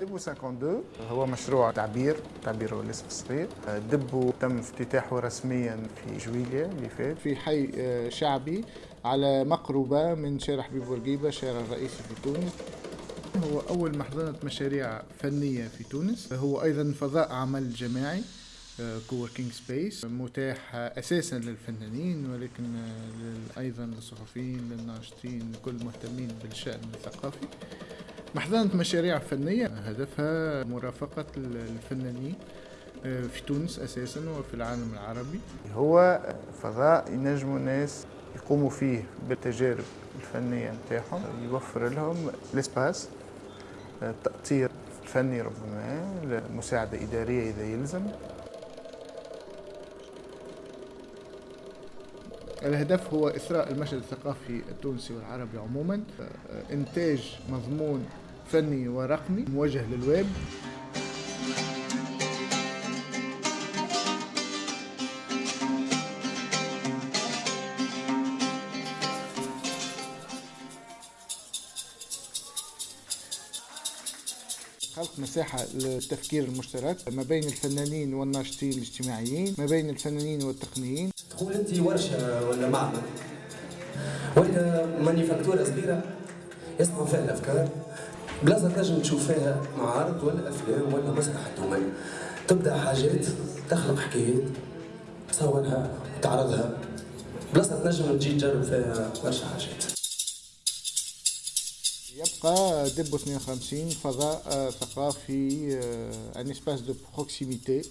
دبو 52 هو مشروع تعبير تعبير هو لسه صغير. دبو تم افتتاحه رسميا في جويلية اللي فات. في حي آه، شعبي على مقربة من شارع حبيب بورقيبة الشارع الرئيسي في تونس. هو أول محضنة مشاريع فنية في تونس. هو أيضا فضاء عمل جماعي coworking space متاح أساسا للفنانين ولكن آه، أيضا للصحفيين للناشطين لكل مهتمين بالشأن الثقافي. محضنة مشاريع فنية. هدفها مرافقة الفنانين آه، في تونس أساسا وفي العالم العربي. هو فضاء ينجموا الناس يقوموا فيه بالتجارب الفنية نتاعهم. يوفر لهم الإسباس التأطير الفني ربما مساعدة إدارية إذا يلزم. الهدف هو إثراء المشهد الثقافي التونسي والعربي عموما آه، إنتاج مضمون فني ورقمي موجه للويب. خلق مساحة للتفكير المشترك ما بين الفنانين والناشطين الاجتماعيين ما بين الفنانين والتقنيين. تقول أنت ورشة ولا معمل ولا مانيفاكتورة صغيره يصنعوا فيها الافكار بلاصة تنجم تشوف فيها معارض ولا افلام ولا مسرح الدومين. تبدأ حاجات تخلق حكايات تصورها وتعرضها. بلاصة تنجم تجي تجرب فيها برشا حاجات. يبقى دبو 52 فضاء آه، ثقافي ان اسباس دو بروكسيميتي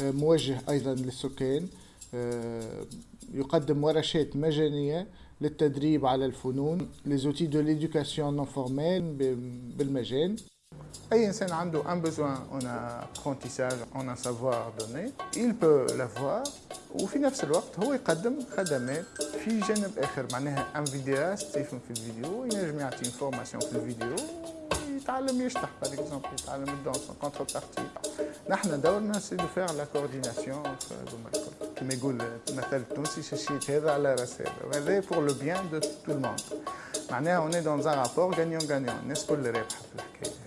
موجه ايضا للسكان آه، يقدم ورشات مجانيه للتدريب على الفنون لي زوتي دو ليدوكاسيون نون فورميل بالمجان أي إنسان عنده un besoin en apprentissage, en un savoir donné, il peut l'avoir وفي نفس الوقت هو يقدم خدمات في جانب آخر معناها un vidéaste يفهم في الفيديو ينجم يعطي une formation في الفيديو يتعلم يشطح par exemple يتعلم ال danse contrepartie نحن دورنا c'est de faire la coordination هذوما الكل كما يقول المثل التونسي شاشية هذا على راس هذا وهذا pour le bien de tout le monde معناها on est dans un rapport gagnant gagnant الناس كل رابحه في الحكاية؟